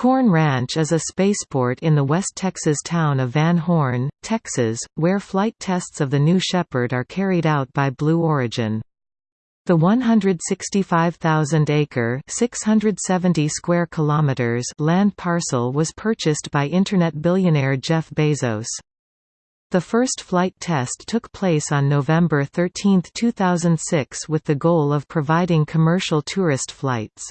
Corn Ranch is a spaceport in the West Texas town of Van Horn, Texas, where flight tests of the New Shepard are carried out by Blue Origin. The 165,000-acre (670 square kilometers) land parcel was purchased by Internet billionaire Jeff Bezos. The first flight test took place on November 13, 2006 with the goal of providing commercial tourist flights.